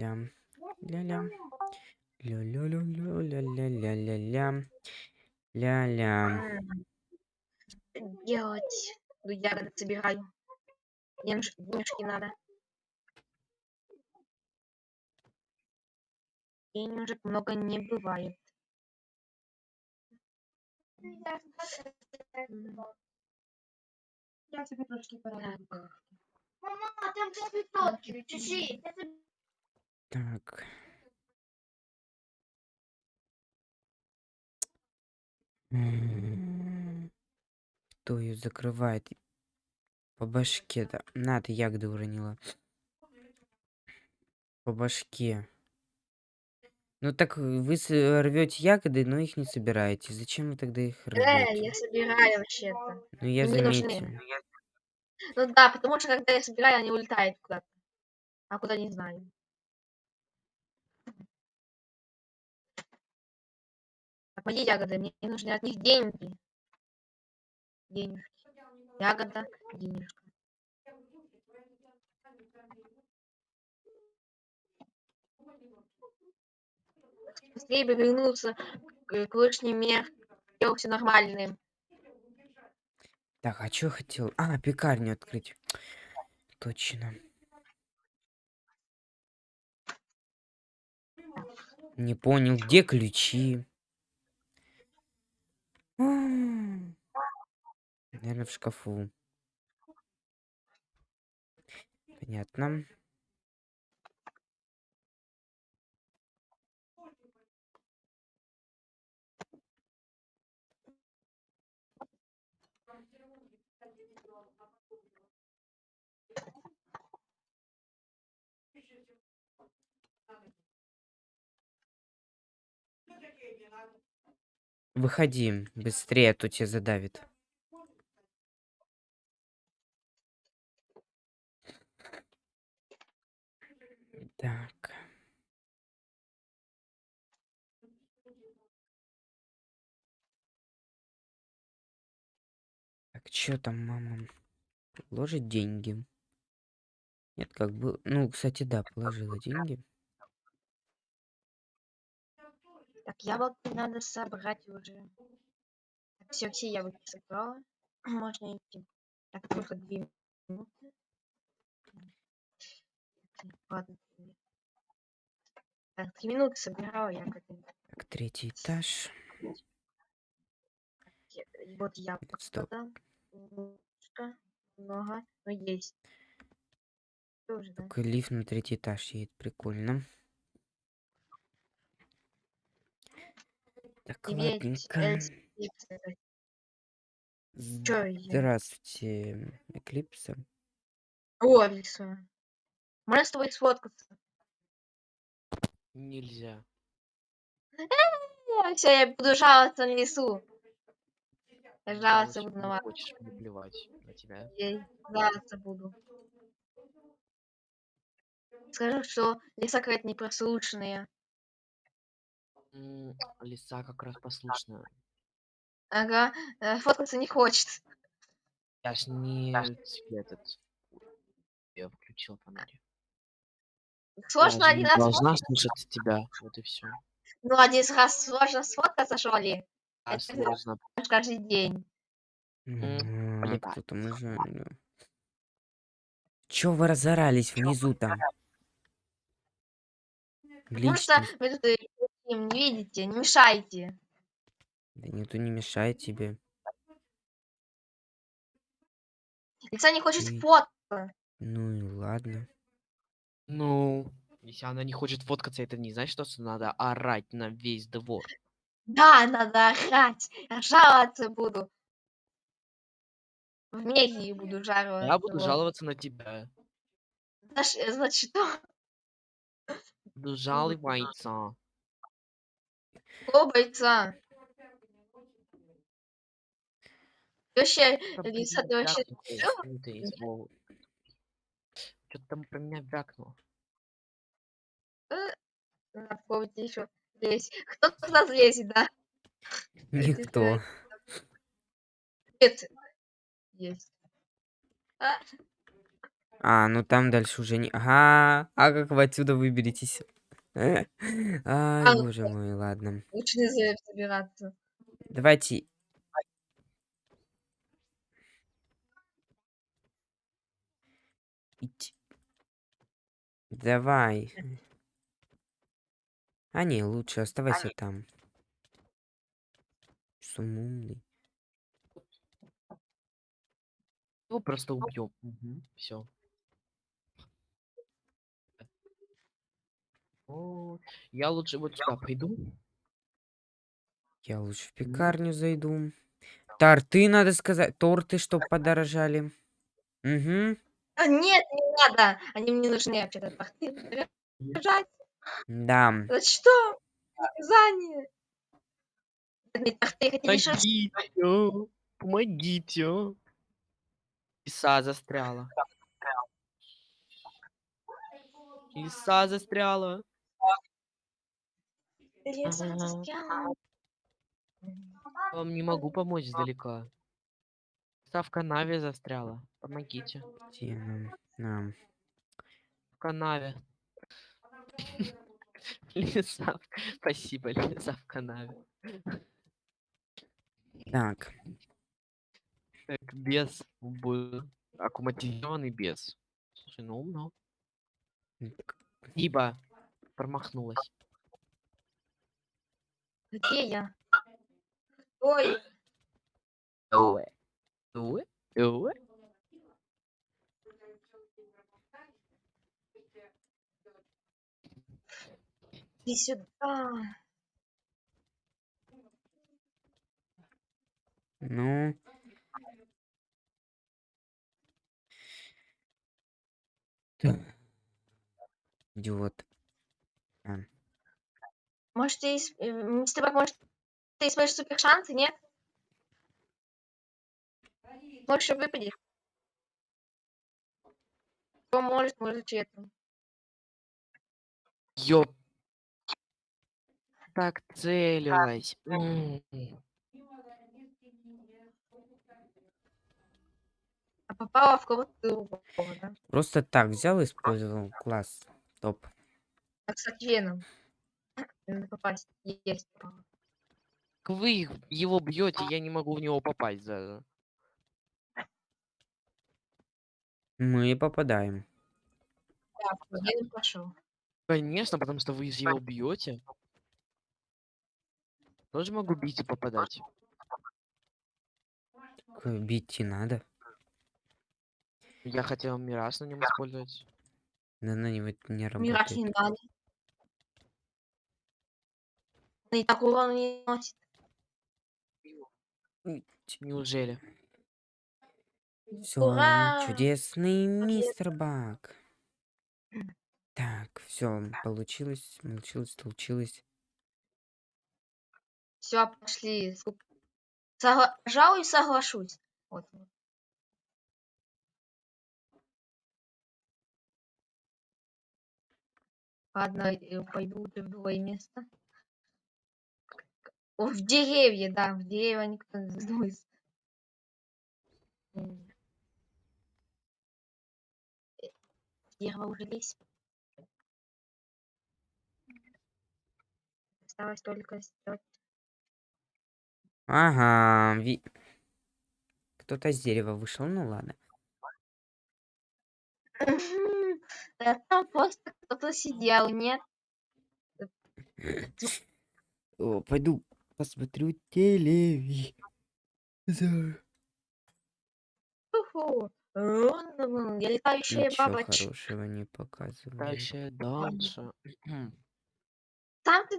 ля ля-ля. Ля-ля-ля-ля-ля-ля-ля-ля. Ля-ля. Делать. Ну я собираю. Денежки надо. Денежек много не бывает. Я тебе трошки пора. Мама, там цветочки, чужие. Так. М, Кто ее закрывает? По башке, да. На, ты ягоды уронила. По башке. Ну так вы рвете ягоды, но их не собираете. Зачем вы тогда их Э, рвете? я собираю вообще-то. Ну я мне нужны. заметил. Ну да, потому что когда я собираю, они улетают куда-то. А куда не знаю. Мои ягоды, мне нужны от них деньги. Денежки. Ягода, денежка. Быстрее бы вернуться к, вышним мер. все нормальным. Так, а что хотел? А, пекарню открыть. Точно. Не понял, где ключи? Наверное, в шкафу. Понятно. Выходи, быстрее, а то тебя задавит. Так. Так, что там, мама? Положить деньги? Нет, как бы... Ну, кстати, да, положила деньги. Так, яблоки надо собрать уже. все, все яблоки собрала. Можно идти. Так, только две минуты. Ладно. Так, три минуты собирала я как Так, третий этаж. Вот яблоко. Стоп. Немножко, много, но есть. Тоже, да? Лифт на третий этаж едет, прикольно. Так, ладненько. Здравствуйте, Эклипса. О, Алиса. Можно с тобой сфоткаться? Нельзя. Все, я буду жаловаться на лесу. Я жаловаться буду на вас. хочешь, мне плевать на тебя. Я жаловаться буду. Скажу, что леса какая-то непрослушная. Лиса как раз послушная. Ага, э, фоткаться не хочет. Я ж не тебе этот... Я включил фонарик. Сложно же один раз должна слушать тебя. Вот и все. Ну, один раз сложно сфоткаться, что ли? А Это сложно. Каждый день. М, а понимаю. Кто там уже? да. Чё вы разорались внизу там? Потому что вы тут им не видите, не мешайте. Да никто не мешает тебе. Лица не хочет Ты- фото. Ну и ладно. Ну, если она не хочет фоткаться, это не значит, что надо орать на весь двор. Да, надо орать. Я жаловаться буду. В медии буду жаловаться. Я буду жаловаться на тебя. Э, Значит, что? Буду жаловаться. О, бойца. Ты Вообще, Лиса, ты вообще... Что-то там про меня вякнул. Надо попробовать еще лезть. Кто туда залезет, да? Никто. Нет. Есть. А, А, ну там дальше уже не... Ага, а как вы отсюда выберетесь? Ай, А, ну, боже мой, ладно. лучше не за- забираться. Давайте... Ить. Давай. А не, лучше оставайся там. Сумумный. Его просто убьем. Все. Я лучше вот сюда пойду. Я лучше в пекарню зайду. Торты, надо сказать. Торты, чтоб подорожали. Угу. А, нет, не надо. Они мне нужны вообще-то. Бежать. Да. За что? Наказание. Помогите! Помогите! Лиса застряла. Лиса застряла. Застряла. Вам не могу помочь издалека. Лиса в канаве застряла. Помогите. Где нам? Нам. В канаве. Лиса. Спасибо, лиса в канаве. Так. Так, бес был. Аккуматизированный бес. Слушай, ну умно. Ибо промахнулась. Где я? Ой, Уэ. Уэ. Уэ. иди сюда. Ну. Так. Идиот. Может, ты, ис- э, мистер Бак, может, ты используешь супер шансы, нет? Больше выпадет. Кто может, это. Ёп. Так целилась. М. А попала в кого-то да? Просто так взял и использовал. Класс. Топ. Так, кстати, Веном. Надо попасть. Есть. Вы их- его бьете, я не могу в него попасть даже. Мы попадаем. Так, Веном пошел. Конечно, потому что вы из его бьете. Тоже могу бить и попадать. Э, Бить и надо. Я хотел мираж на нем использовать. Да на него это не Мираж не работает. надо. Он и так урона не носит. Неужели? Все, Ура! чудесный мистер Бак. Так, все, получилось, получилось, получилось. Все, пошли. Согла- Пожалуй, соглашусь. Вот. вот. Ладно, э, пойду в другое место. О, в деревья, да, в деревья никто не задумается. М. Э, Дерево уже лезть. Осталось только сделать. Ага, ви- кто-то с дерева вышел, ну ладно. Там просто кто-то сидел, нет? О, пойду посмотрю телевизор. Я летающая Ничего бабочка. хорошего не показывает. Дальше, дальше. Там ты